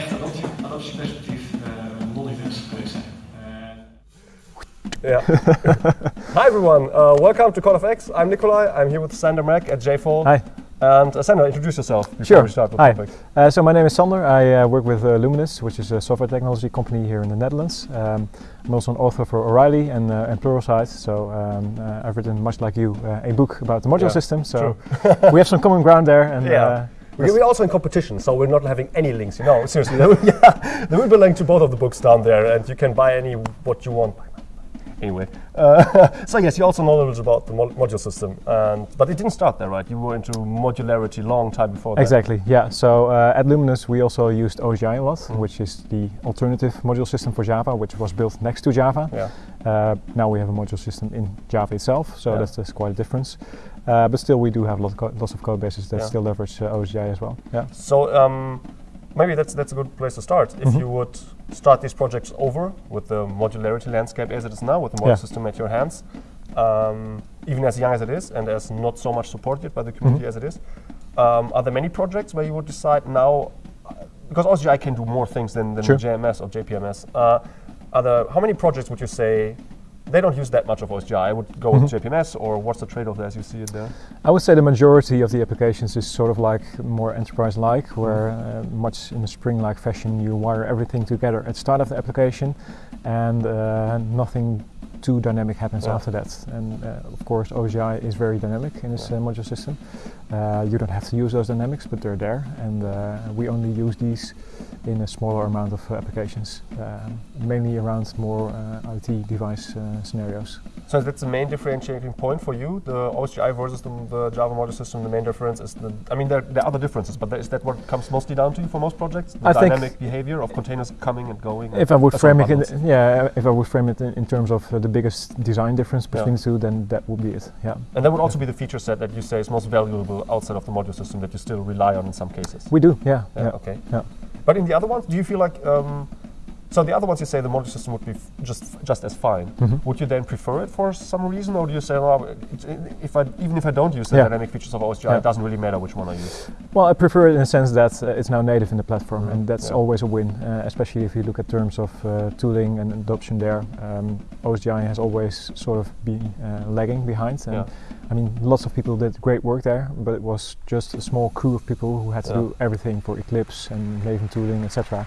ja, vanuit echt adoptie, adoptieperspectief uh, non-events geweest zijn. Yeah. Hi everyone, uh, welcome to CodeFX. I'm Nicolai. I'm here with Sander Mak at JFall. Hi. And uh, Sander, introduce yourself before sure. we start with Hi. the topic. Uh, so my name is Sander. I uh, work with uh, Luminis, which is a software technology company here in the Netherlands. Um, I'm also an author for O'Reilly and, uh, and Pluralsight. So um, uh, I've written, much like you, uh, a book about the module Yeah, system. So we have some common ground there. And, Yeah. We're we're also in competition, so we're not having any links. You know, seriously, there will, yeah, there will be a link to both of the books down there, and you can buy any what you want. Anyway, uh, so yes, you also know a little about the mo- module system, and but it didn't start there, right? You were into modularity long time before that. Exactly, yeah. So uh, at Luminis we also used OSGI a lot, Mm. which is the alternative module system for Java, which was built next to Java. Yeah. Uh, now we have a module system in Java itself, so Yeah. that's, that's quite a difference. Uh, but still, we do have lot co- lots of code bases that Yeah. still leverage uh, OSGI as well. Yeah. So um, maybe that's that's a good place to start. If you would start these projects over with the modularity landscape as it is now, with the module Yeah. system at your hands, um, even as young as it is and as not so much supported by the community as it is, um, are there many projects where you would decide now, because OSGI can do more things than, than Sure. JMS or JPMS. Uh, are there, how many projects would you say they don't use that much of OSGI? I would go with JPMS, or what's the trade-off there as you see it there? I would say the majority of the applications is sort of like more enterprise-like, where uh, much in a Spring-like fashion you wire everything together at start of the application, and uh, nothing too dynamic happens Yeah. after that. And uh, of course, OSGI is very dynamic in this Yeah. uh, module system. Uh, you don't have to use those dynamics, but they're there, and uh, we only use these in a smaller amount of uh, applications, um, mainly around more uh, IoT device scenarios. So that's the main differentiating point for you, the OSGI versus the, the Java module system. The main difference is the. I mean, there, there are other differences, but is that what comes mostly down to you for most projects? The I think- dynamic behavior of containers coming and going. and If I would frame it, in, yeah, if I would frame it in, in terms of the biggest design difference Yeah. between the two, then that would be it. Yeah, and that would also be the feature set that you say is most valuable outside of the module system that you still rely on in some cases. we do. Yeah, Yeah, yeah, Okay. yeah. But in the other ones, do you feel like? Um, so the other ones you say the module system would be f- just just as fine. Mhm. Would you then prefer it for some reason, or do you say, well, if I even if I don't use the Yeah. dynamic features of OSGI, Yeah. it doesn't really matter which one I use. Well, I prefer it in the sense that uh, it's now native in the platform, Mhm. and that's Yeah. always a win, uh, especially if you look at terms of uh, tooling and adoption there. Um, OSGI has always sort of been uh, lagging behind, and. I mean, lots of people did great work there, but it was just a small crew of people who had to do everything for Eclipse and Maven tooling, etc.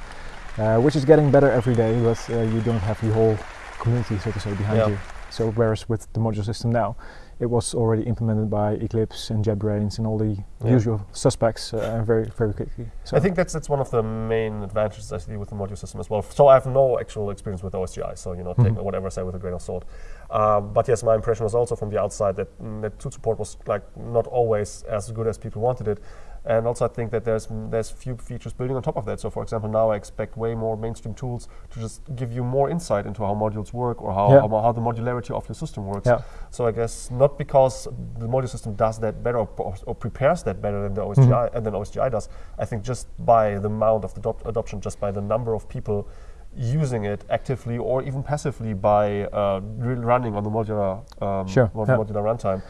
Uh, which is getting better every day, but uh, you don't have the whole community, so to say, behind Yeah. you. So whereas with the module system now, it was already implemented by Eclipse and JetBrains and all the Yeah. usual suspects uh, very very quickly. So I think that's that's one of the main advantages I see with the module system as well. So I have no actual experience with OSGI, so you know, take Mhm. whatever I say with a grain of salt. Um, but yes, my impression was also from the outside that mm, that tool support was like not always as good as people wanted it. And also, I think that there's mm, there's few features building on top of that. So, for example, now I expect way more mainstream tools to just give you more insight into how modules work or how, Yeah. how, how the modularity of your system works. Yeah. So I guess not because the module system does that better or, or, prepares that better than the OSGI and than OSGI does. I think just by the amount of the adop- adoption, just by the number of people using it actively or even passively by uh, running on the modular um, Sure, mod- yeah. modular runtime.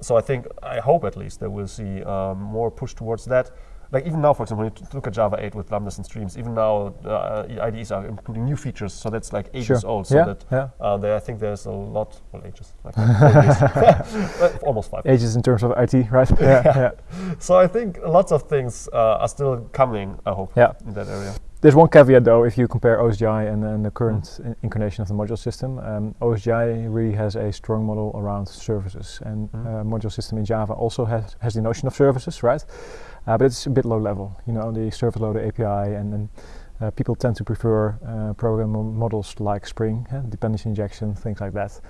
So I think I hope at least that we'll see um, more push towards that. Like even now, for example, when you look at Java 8 with lambdas and streams, even now uh, IDEs are including new features, so that's like ages Sure. old. So Yeah, that yeah. uh, there, I think there's a lot, well, ages, like almost five. Ages in terms of IT, right? yeah, yeah. So I think lots of things uh, are still coming. I hope Yeah. in that area. There's one caveat though, if you compare OSGI and, and the current in- incarnation of the module system, um, OSGI really has a strong model around services, and Mhm. uh, module system in Java also has, has the notion of services, right? Uh, but it's a bit low level, you know, the service loader API, and then uh, people tend to prefer uh, program models like Spring, dependency injection, things like that.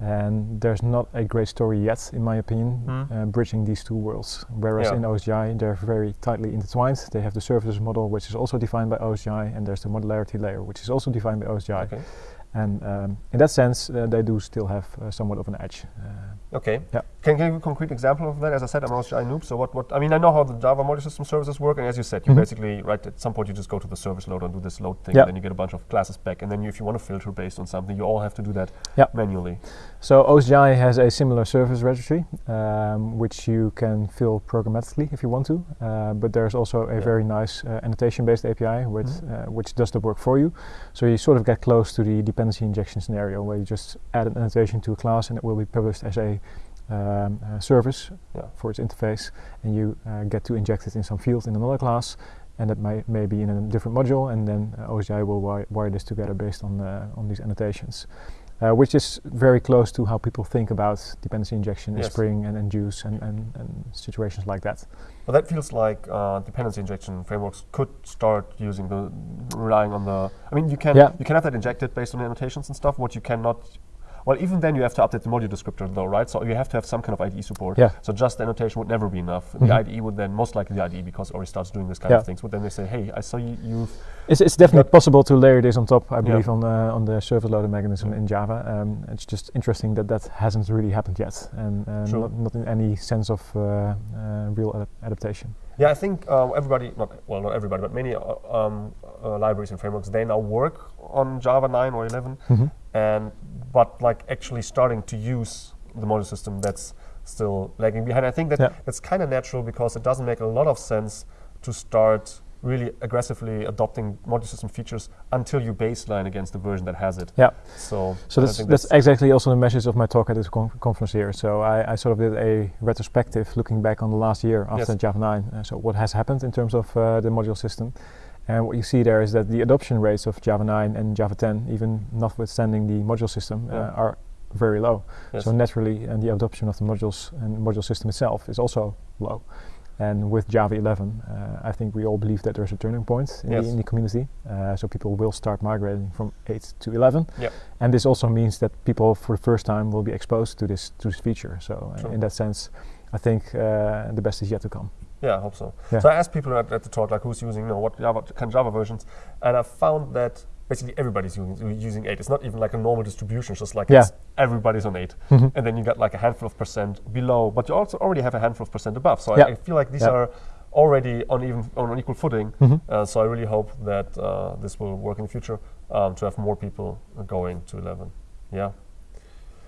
And there's not a great story yet, in my opinion, Mm. uh, bridging these two worlds. Whereas Yeah. in OSGI, they're very tightly intertwined. They have the services model, which is also defined by OSGI, and there's the modularity layer, which is also defined by OSGI. Okay. And um, in that sense, uh, they do still have uh, somewhat of an edge. Uh, Okay. Yeah. Can, can you give a concrete example of that? As I said, I'm an OSGI noob. So what, what? I mean, I know how the Java module system services work, and as you said, you Mhm. basically right at some point you just go to the service loader and do this load thing, Yeah. and then you get a bunch of classes back, and then you, if you want to filter based on something, you all have to do that Yeah. manually. So OSGI has a similar service registry, um, which you can fill programmatically if you want to. Uh, but there's also a Yeah. very nice uh, annotation-based API, with, Mhm. uh, which does the work for you. So you sort of get close to the dependency injection scenario, where you just add an annotation to a class, and it will be published as a um, uh, service Yeah. for its interface, and you uh, get to inject it in some field in another class. And that may, may be in a different module, and then uh, OSGI will wi- wire this together based on uh, on these annotations uh, which is very close to how people think about dependency injection in Yes. Spring and, and Guice and, and, and situations like that. But that feels like uh, dependency injection frameworks could start using the relying on the. I mean, you can Yeah. you can have that injected based on the annotations and stuff. What you cannot. Well, even then you have to update the module descriptor though, right? So you have to have some kind of IDE support. Yeah. So just the annotation would never be enough. Mhm. The IDE would then most likely the IDE because it already starts doing this kind Yeah. of things. Would then they say, hey, I saw you. You've It's, it's definitely possible to layer this on top, I Yeah. believe, on, uh, on the service loader mechanism Yeah. in Java. Um, it's just interesting that that hasn't really happened yet, and uh, not, not in any sense of uh, uh, real adap- adaptation. Yeah, I think uh, everybody, not well, not everybody, but many uh, um, uh, libraries and frameworks, they now work on Java 9 or 11, and but like actually starting to use the module system, that's still lagging behind. I think that Yeah. that's kind of natural because it doesn't make a lot of sense to start really aggressively adopting module system features until you baseline against the version that has it. Yeah. So, So I that's, that's exactly also the message of my talk at this con- conference here. So I, I sort of did a retrospective looking back on the last year after Yes. Java 9. Uh, so what has happened in terms of uh, the module system. And what you see there is that the adoption rates of Java 9 and Java 10, even notwithstanding the module system, Yeah. uh, are very low. yes. So naturally, and the adoption of the modules and module system itself is also low. And with Java 11, uh, I think we all believe that there's a turning point in, Yes. the, in the community. Uh, so people will start migrating from 8 to 11. Yep. And this also means that people, for the first time, will be exposed to this to this feature. So uh, in that sense, I think uh, the best is yet to come. Yeah, I hope so. Yeah. So I asked people at, at the talk, like who's using, you know, what Java, kind of Java versions, and I found that basically everybody's using, using 8. It's not even like a normal distribution, it's just like Yeah. it's everybody's on 8. Mhm. And then you got like a handful of percent below, but you also already have a handful of percent above. So Yeah. I, I feel like these Yeah. are already on even on an equal footing. Mhm. Uh, so I really hope that uh, this will work in the future um, to have more people going to 11. Yeah.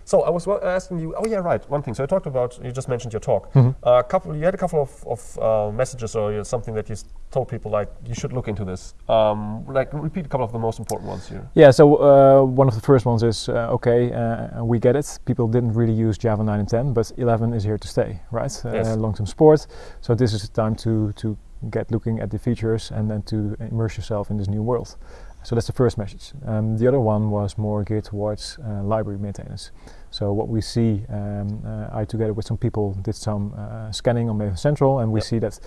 So I was asking you. Oh yeah, right. One thing. So you talked about. You just mentioned your talk. Mhm. A couple. You had a couple of, of uh, messages or you know, something that you told people like you should look into this. Um, like repeat a couple of the most important ones here. Yeah, so uh, one of the first ones is uh, okay, uh, we get it. People didn't really use Java 9 and 10, but 11 is here to stay, right? Uh, Yes. Long-term support. So this is the time to to get looking at the features and then to immerse yourself in this new world. So that's the first message. Um, the other one was more geared towards uh, library maintenance. So what we see, um, uh, I together with some people did some uh, scanning on Maven Central, and we Yep. see that,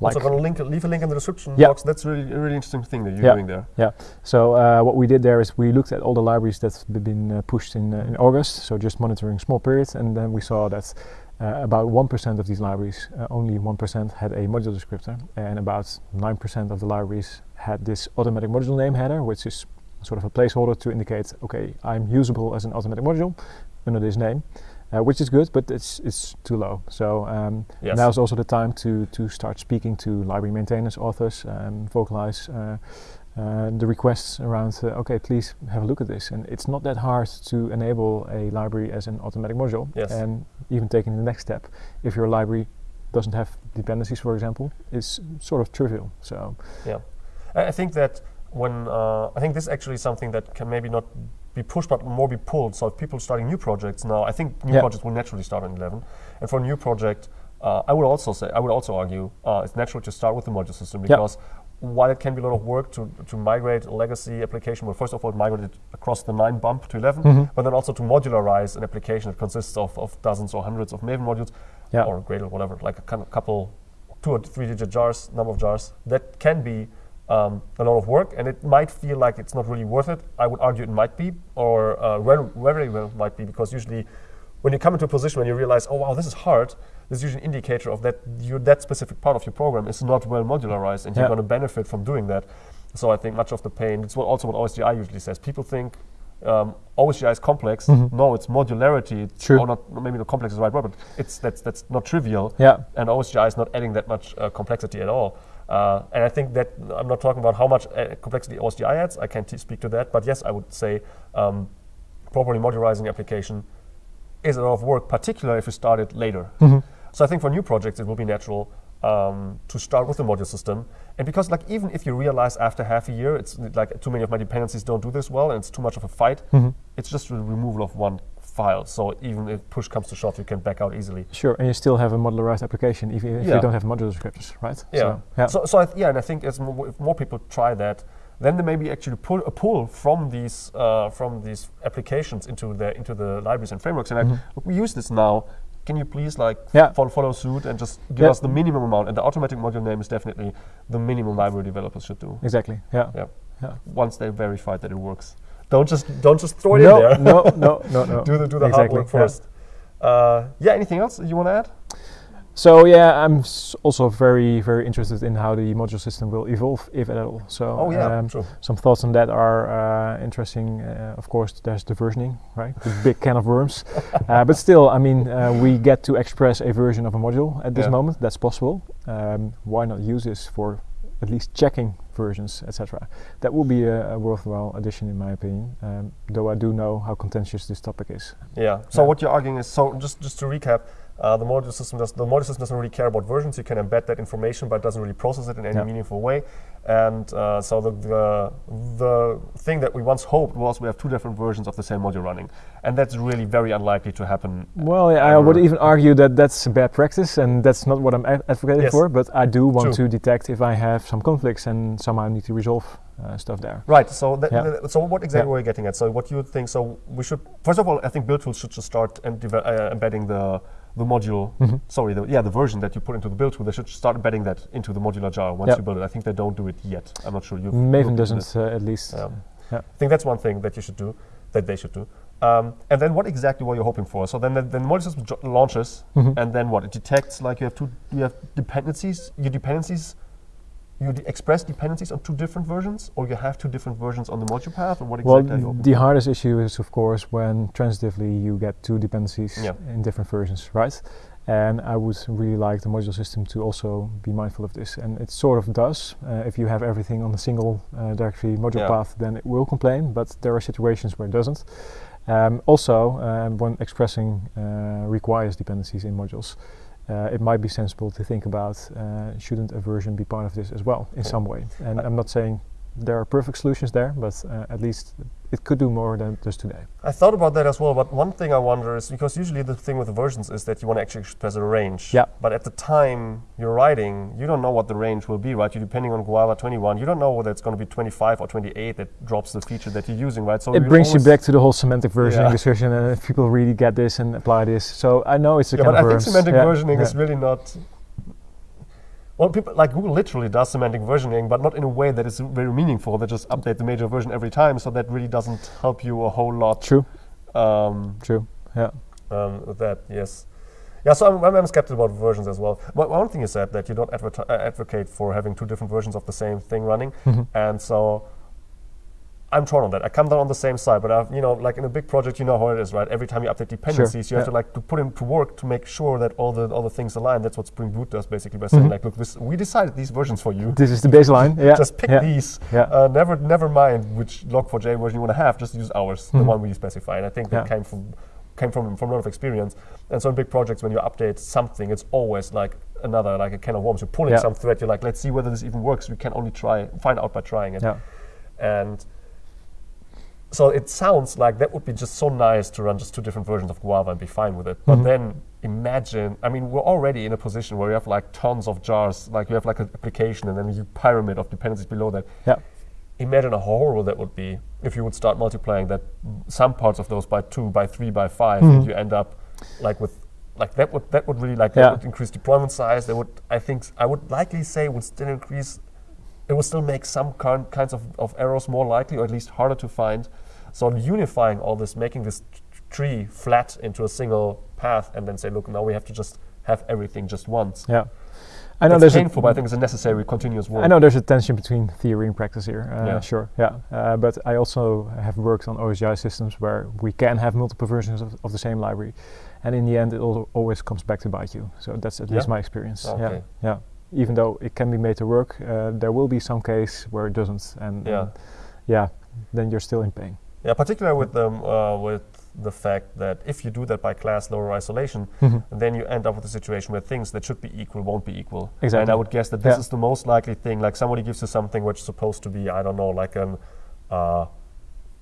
like also, gonna link leave a link in the description Yeah. box. That's really a really interesting thing that you're Yeah. doing there. Yeah. So uh, what we did there is we looked at all the libraries that's b- been uh, pushed in, uh, in August, so just monitoring small periods, and then we saw that uh, about 1% of these libraries, uh, only 1% had a module descriptor, and about 9% of the libraries had this automatic module name header, which is sort of a placeholder to indicate, okay, I'm usable as an automatic module under this name. Uh, which is good, but it's it's too low. So um, Yes. now is also the time to to start speaking to library maintainers, authors, and vocalize uh, uh, the requests around, uh, okay, please have a look at this. And it's not that hard to enable a library as an automatic module. Yes. And even taking the next step, if your library doesn't have dependencies, for example, is sort of trivial. So I I think that when uh, I think this actually is actually something that can maybe not be pushed but more be pulled. So if people starting new projects now, I think new Yeah. projects will naturally start on 11. And for a new project, uh, I would also say I would also argue uh, it's natural to start with the module system because while it can be a lot of work to, to migrate a legacy application, well, first of all, migrate it across the 9 bump to 11, Mhm. but then also to modularize an application that consists of, of dozens or hundreds of Maven modules or Gradle, whatever, like a kind of couple, two or three digit jars, number of jars, that can be um, a lot of work and it might feel like it's not really worth it. I would argue it might be, or uh, very, very well might be, because usually when you come into a position when you realize, oh wow, this is hard, this is usually an indicator of that you, that specific part of your program is not well modularized and you're going to benefit from doing that. So I think much of the pain, it's what also what OSGI usually says. People think um, OSGI is complex. Mhm. No, it's modularity. It's True. Or not, maybe not complex is the right word, but it's that's that's not trivial. Yeah. And OSGI is not adding that much uh, complexity at all. Uh, and I think that I'm not talking about how much uh, complexity OSGI adds. I can't speak to that, but yes, I would say um, properly modularizing application is a lot of work, particularly if you start it later. Mhm. So I think for new projects, it will be natural um, to start with the module system. And because like even if you realize after half a year, it's like too many of my dependencies don't do this well, and it's too much of a fight, Mhm. it's just the removal of one file. So even if push comes to shove, you can back out easily. Sure, and you still have a modularized application if, you- if Yeah. you don't have modular descriptors, right? Yeah. So, yeah. So, so yeah, and I think as more, if more people try that, then there may be actually pull, a pull from these uh, from these applications into the into the libraries and frameworks. And like, Mhm. look, we use this now. Can you please like Yeah. follow, follow suit and just give Yeah. us the minimum amount? And the automatic module name is definitely the minimum library developers should do. exactly. Yeah. Yeah. Yeah. Once they verified that it works, don't just don't just throw it no, in there. no, no, no, no. do the do the exactly. hard work yeah. first. Uh, yeah. Anything else you want to add? So yeah, I'm s- also very, very interested in how the module system will evolve, if at all. So Oh yeah, um, some thoughts on that are uh, interesting. Uh, of course, there's the versioning, right? The big can of worms. uh, but still, I mean, uh, we get to express a version of a module at this Yeah. moment. That's possible. Um, why not use this for at least checking versions, etc. That would be a, a worthwhile addition, in my opinion. Um, though I do know how contentious this topic is. Yeah. So Yeah. what you're arguing is so just just to recap, uh, the module system does the module system doesn't really care about versions. You can embed that information, but it doesn't really process it in any Yeah. meaningful way. And uh, so the, the the thing that we once hoped was we have two different versions of the same module running, and that's really very unlikely to happen. Well, yeah, I would even argue that that's a bad practice, and that's not what I'm advocating Yes. for. But I do want True. to detect if I have some conflicts and somehow need to resolve uh, stuff there. Right. So Yeah. so what exactly Yeah. were you getting at? So what you think? So we should first of all, I think build tools should just start and uh, embedding the the module. Mhm. Sorry, the, yeah, the version that you put into the build tool. They should start embedding that into the modular jar once Yeah. you build it. I think they don't do it yet. I'm not sure. You've Maven doesn't, uh, at least. Yeah. Yeah. I think that's one thing that you should do, that they should do. Um, and then what exactly were you hoping for? So then the, then the module system launches, Mhm. and then what? It detects like you have two, you have dependencies. Your dependencies, you express dependencies on two different versions, or you have two different versions on the module path, or what Well, exactly? Well, the hardest issue is, of course, when transitively you get two dependencies Yeah. in different versions, right? And I would really like the module system to also be mindful of this. And it sort of does. Uh, if you have everything on a single uh, directory module Yeah. path, then it will complain, but there are situations where it doesn't. Um, also, um, when expressing uh, requires dependencies in modules, uh, it might be sensible to think about uh, shouldn't a version be part of this as well in some way. And I'm not saying there are perfect solutions there, but uh, at least it could do more than just today. I thought about that as well, but one thing I wonder is because usually the thing with the versions is that you want to actually express a range. Yeah. But at the time you're writing, you don't know what the range will be, right? You're depending on Guava 21. You don't know whether it's going to be 25 or 28 that drops the feature that you're using, right? So it brings you back to the whole semantic versioning Yeah. discussion, and if people really get this and apply this. So I know it's a Yeah, kind but I think semantic Yeah, versioning is really not. Well, people like Google literally does semantic versioning, but not in a way that is very meaningful. They just update the major version every time, so that really doesn't help you a whole lot. true, Um, true. Yeah, um, with that, yes. Yeah, so I'm, I'm, I'm skeptical about versions as well. But one thing you said that you don't uh, advocate for having two different versions of the same thing running, Mhm. and so I'm torn on that. I come down on the same side, but I've, you know, like in a big project, you know how it is, right? Every time you update dependencies, you have to like to put into work to make sure that all the all the things align. That's what Spring Boot does basically by saying Mhm. like, look, this we decided these versions for you. this is the baseline. Yeah, Just pick yeah. these. Yeah. Uh, never, never mind which log4j version you want to have. Just use ours, the Mhm. one we specify. And I think that Yeah. came from came from from a lot of experience. And so in big projects, when you update something, it's always like another like a can of worms. You're pulling Yeah. some thread. You're like, let's see whether this even works. We can only try find out by trying it. Yeah. And so it sounds like that would be just so nice to run just two different versions of Guava and be fine with it. But Mhm. then imagine, I mean, we're already in a position where you have like tons of jars, like you have like an application and then a pyramid of dependencies below that. Yeah. Imagine how horrible that would be if you would start multiplying that some parts of those by two, by three, by 5 and Mhm. you end up like with like that would that would really like Yeah. that would increase deployment size. That would I think I would likely say would still increase it will still make some kind, kinds of, of errors more likely or at least harder to find. So unifying all this, making this tree flat into a single path and then say, look, now we have to just have everything just once. Yeah. I know It's there's painful, a, but I think it's a necessary continuous work. I know there's a tension between theory and practice here. Uh, Yeah. Sure, yeah. Uh, but I also have worked on OSGI systems where we can have multiple versions of, of the same library, and in the end, it al- always comes back to bite you. So that's at least my experience. Okay. Yeah, yeah. Even though it can be made to work, uh, there will be some case where it doesn't, and Yeah. and yeah, then you're still in pain. Yeah, particularly with them uh, with the fact that if you do that by class loader isolation, then you end up with a situation where things that should be equal won't be equal. Exactly. And I would guess that this Yeah. is the most likely thing. Like somebody gives you something which is supposed to be, I don't know, like an. Uh,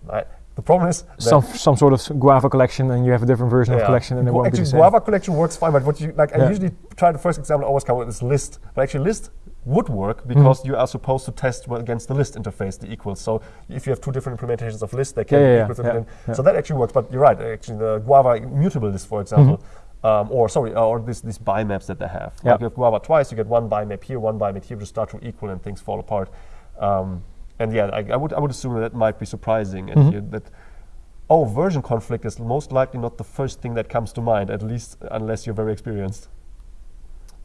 I, the problem is Some some sort of guava collection, and you have a different version of collection, and it won't be actually, the same. Guava collection works fine, but what you like, I usually try the first example I always come with is list, but actually list would work because Mm-hmm. you are supposed to test well against the list interface the equals. So if you have two different implementations of list, they can Yeah, be yeah, equal to yeah, yeah. So that actually works. But you're right. Actually, the Guava mutable list, for example. Um, or sorry, uh, or this, these bimaps that they have. Yeah. Like you have Guava twice, you get one bi bimap here, one bimap here, just start to equal, and things fall apart. Um, and yeah, I, I would I would assume that might be surprising, and Mhm. you, that oh, version conflict is most likely not the first thing that comes to mind, at least unless you're very experienced.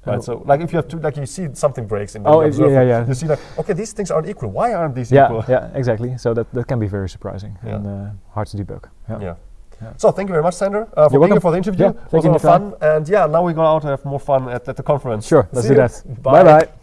Right. Oh. So, like, if you have to, like, you see something breaks in the Oh, observer, yeah, yeah. you see, like, okay, these things aren't equal. Why aren't these yeah, equal? yeah, exactly. So that, that can be very surprising Yeah. and uh, hard to debug. Yeah. Yeah. Yeah. So, thank you very much, Sander, uh, for being here for the interview. Yeah, it was a lot of fun. And yeah, now we go out and have more fun at, at the conference. Sure, let's See do you. that. Bye. Bye bye.